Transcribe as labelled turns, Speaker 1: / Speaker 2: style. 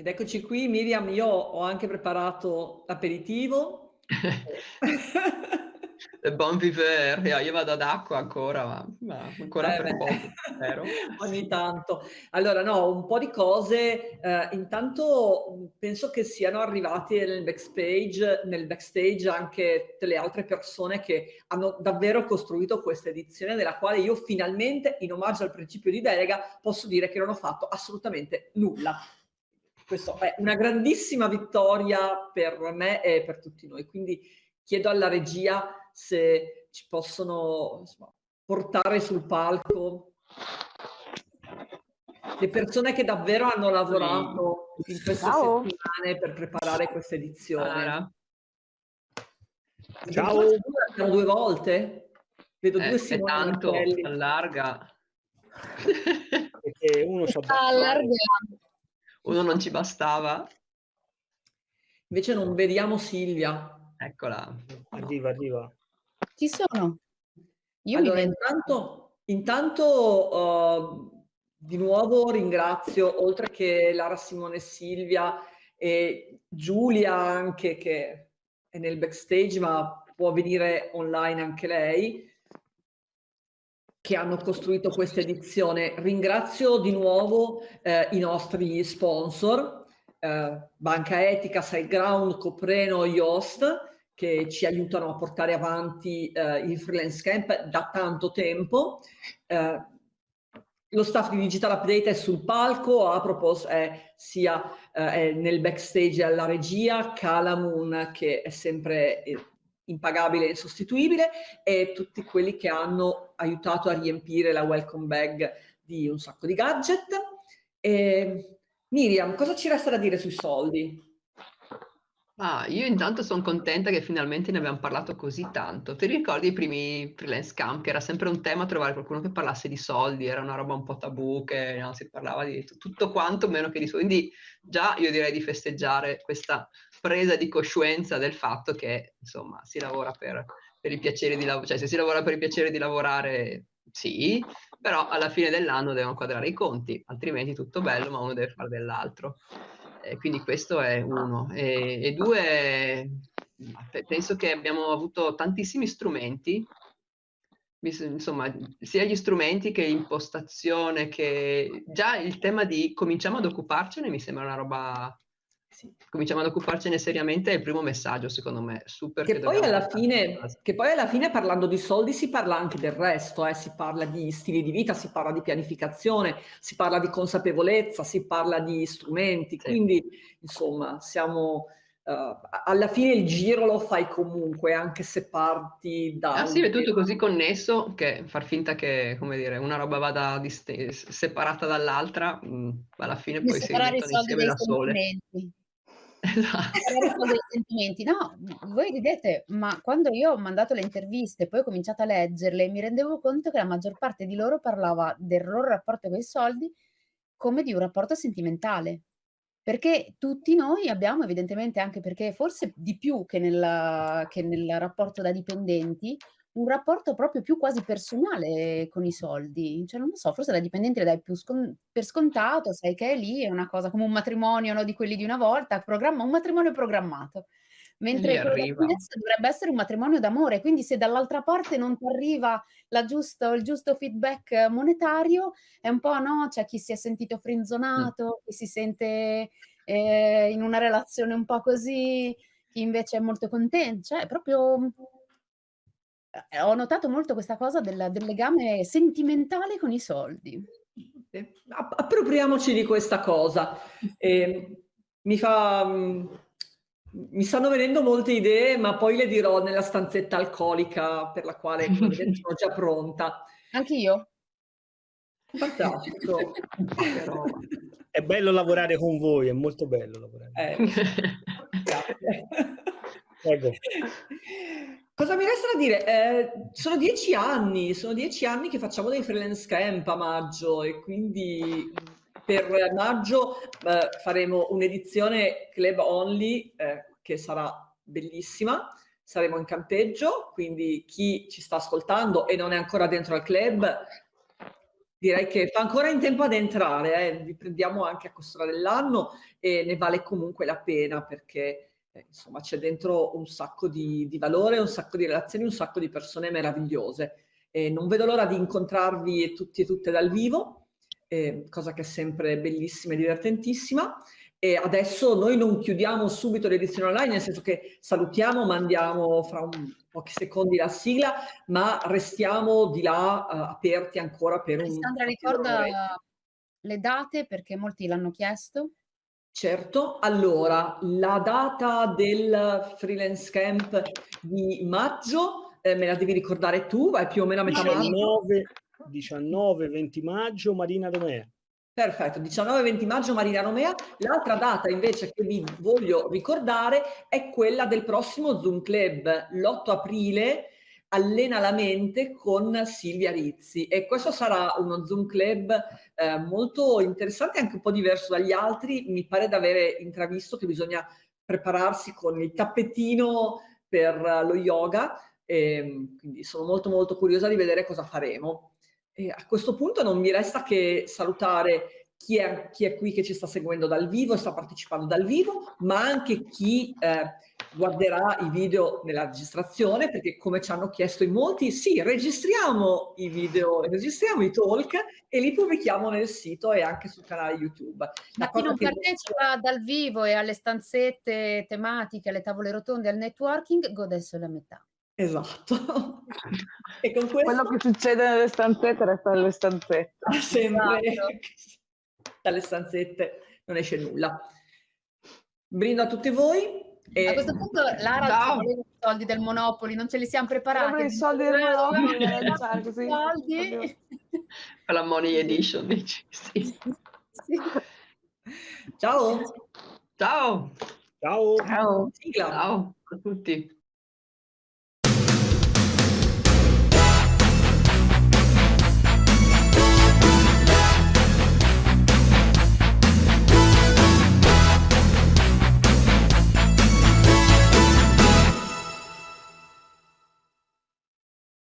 Speaker 1: Ed eccoci qui, Miriam, io ho anche preparato l'aperitivo.
Speaker 2: Bon vivere, io vado ad acqua ancora, ma, ma ancora
Speaker 1: Eh
Speaker 2: per poco,
Speaker 1: ogni tanto. Allora no, un po' di cose. Ehm, intanto, mhmm, penso che siano arrivati nel backstage nel backstage anche tutte le altre persone che hanno davvero costruito questa edizione, della quale io finalmente, in omaggio al principio di delega, posso dire che non ho fatto assolutamente nulla. Questo è una grandissima vittoria per me e per tutti noi. Quindi chiedo alla regia se ci possono, insomma, portare sul palco le persone che davvero hanno lavorato in queste
Speaker 3: Ciao.
Speaker 1: settimane per preparare questa edizione.
Speaker 2: Sara.
Speaker 3: Ciao.
Speaker 1: 2 volte? Vedo
Speaker 2: Eh,
Speaker 1: 2
Speaker 2: è
Speaker 1: Simone
Speaker 2: tanto, allarga.
Speaker 3: Perché uno c'ha
Speaker 4: Sta allargando.
Speaker 2: Uno non ci bastava?
Speaker 1: Invece non vediamo Silvia.
Speaker 2: Eccola. No.
Speaker 3: Arriva, arriva.
Speaker 4: Ci sono. Io
Speaker 1: Allora intanto intanto, uhm, di nuovo ringrazio, oltre che Lara, Simone e Silvia, e Giulia anche che è nel backstage, ma può venire online anche lei che hanno costruito questa edizione. Ringrazio di nuovo, ehm, i nostri sponsor, ehm, Banca Etica, SiteGround, Copreno, Yoast, che ci aiutano a portare avanti, ehm, il freelance camp da tanto tempo. Ehm, lo staff di Digital Update è sul palco, Apropos è sia, ehm, è nel backstage alla regia, Calamoon che è sempre, ehm, impagabile e insostituibile, e tutti quelli che hanno aiutato a riempire la welcome bag di un sacco di gadget. Ehm, Miriam, cosa ci resta da dire sui soldi?
Speaker 2: Ah, io intanto son contenta che finalmente ne abbiam parlato così tanto. Ti ricordi i primi freelance camp, che era sempre un tema trovare qualcuno che parlasse di soldi, era una roba un po' tabù, che no, si parlava di tutto quanto meno che di soldi. Quindi già io direi di festeggiare questa presa di coscienza del fatto che, insomma, si lavora per per il piacere di lav cioè se si lavora per il piacere di lavorare sì, però alla fine dell'anno devono quadrare i conti, altrimenti tutto bello, ma uno deve fare dell'altro. E quindi questo è 1. E e 2, pe penso che abbiamo avuto tantissimi strumenti, insomma, sia gli strumenti che impostazione, che già il tema di cominciamo ad occuparcene mi sembra una roba
Speaker 1: Sì.
Speaker 2: cominciamo ad occuparcene seriamente è il primo messaggio secondo me, super
Speaker 1: Che
Speaker 2: che
Speaker 1: poi alla fine che poi alla fine parlando di soldi si parla anche del resto, eh, si parla di stili di vita, si parla di pianificazione, si parla di consapevolezza, si parla di strumenti,
Speaker 2: Sì.
Speaker 1: quindi insomma siamo a alla fine il giro lo fai comunque, anche se parti da
Speaker 2: Ah
Speaker 1: un
Speaker 2: sì, è tutto così connesso che far finta che, come dire, una roba vada separata dall'altra, mhmm, alla fine poi si
Speaker 4: soldi
Speaker 2: insieme da sole.
Speaker 4: sentimenti.
Speaker 2: Esa
Speaker 4: Separare i soldi dai sentimenti. No, voi ridete, ma quando io ho mandato le interviste e poi ho cominciato a leggerle, mi rendevo conto che la maggior parte di loro parlava del loro rapporto coi soldi come di un rapporto sentimentale. Perché tutti noi abbiamo evidentemente, anche perché forse di più che nel che nel rapporto da dipendenti, un rapporto proprio più quasi personale con i soldi. Cioè non lo so, forse da dipendente le dai più scon per scontato, sai che è lì, è una cosa come un matrimonio, no, di quelli di una volta, programma un matrimonio programmato. Mentre
Speaker 2: arriva.
Speaker 4: freelance dovrebbe essere un matrimonio d'amore, quindi se dall'altra parte non t'arriva la giusto il giusto feedback monetario, è un po', no, c'è chi si è sentito
Speaker 2: Mh.
Speaker 4: frenzonato, chi si sente, ehm, in una relazione un po' così, chi invece è molto conten cioè proprio ehm, ho notato molto questa cosa del del legame sentimentale con i soldi.
Speaker 1: Appropriamoci di questa cosa. Ehm, mi fa mhmm, mi stanno venendo molte idee, ma poi le dirò nella stanzetta alcolica per la quale, sono già pronta.
Speaker 4: Anch'io.
Speaker 1: Fantastico.
Speaker 2: Che roba.
Speaker 3: È bello lavorare con voi, è molto bello lavorare
Speaker 1: Eh, grazie. Cosa mi resta da dire? Ehm, sono 10 anni, sono 10 anni che facciamo dei freelance camp a maggio e quindi, mhmm, per maggio, uhm, faremo un'edizione club only, ehm, che sarà bellissima. Saremo in campeggio, quindi chi ci sta ascoltando e non è ancora dentro al club direi che fa ancora in tempo ad entrare, eh. vi prendiamo anche a costura dell'anno e ne vale comunque la pena perché eh, insomma c'è dentro un sacco di, di, valore, un sacco di relazioni, un sacco di persone meravigliose. E non vedo l'ora di incontrarvi tutti e tutte dal vivo, eh, cosa che è sempre bellissima e divertentissima. E adesso noi non chiudiamo subito l'edizione online, nel senso che salutiamo, mandiamo fra un, pochi secondi la sigla, ma restiamo di là uh, aperti ancora per
Speaker 4: Alessandra, un... Alessandra ricorda le date perché molti l'hanno chiesto.
Speaker 1: Certo, allora la data del freelance camp di maggio eh, me la devi ricordare tu, vai più o meno a metà
Speaker 3: 19, 19-20 maggio Marina Domea.
Speaker 1: Perfetto, 19-20 maggio Marina Romea. L'altra data invece che vi voglio ricordare è quella del prossimo Zoom Club, l'8 aprile, allena la mente con Silvia Rizzi e questo sarà uno Zoom Club eh, molto interessante anche un po' diverso dagli altri. Mi pare di avere intravisto che bisogna prepararsi con il tappetino per lo yoga e quindi sono molto molto curiosa di vedere cosa faremo. E a questo punto non mi resta che salutare chi è, chi è, qui che ci sta seguendo dal vivo e sta partecipando dal vivo, ma anche chi eh, guarderà i video nella registrazione, perché come ci hanno chiesto in molti, sì, registriamo i video, registriamo i talk e li pubblichiamo nel sito e anche sul canale YouTube.
Speaker 4: Ma chi non partecipa dal vivo e alle stanzette tematiche, alle tavole rotonde, al networking, gode solo a metà.
Speaker 1: Esatto.
Speaker 5: e con questo... Quello che succede nelle stanzette resta nelle stanzette.
Speaker 1: Sempre. Esatto. Dalle stanzette non esce nulla. Brindo a tutti voi.
Speaker 4: E... A questo punto Lara no. i soldi del Monopoli, non ce li siamo preparati.
Speaker 5: I soldi del Monopoli, così.
Speaker 2: Soldi. Per la Money Edition, dici. Sì.
Speaker 1: sì. Ciao.
Speaker 2: Ciao.
Speaker 3: Ciao.
Speaker 2: Ciao. Ciao a tutti.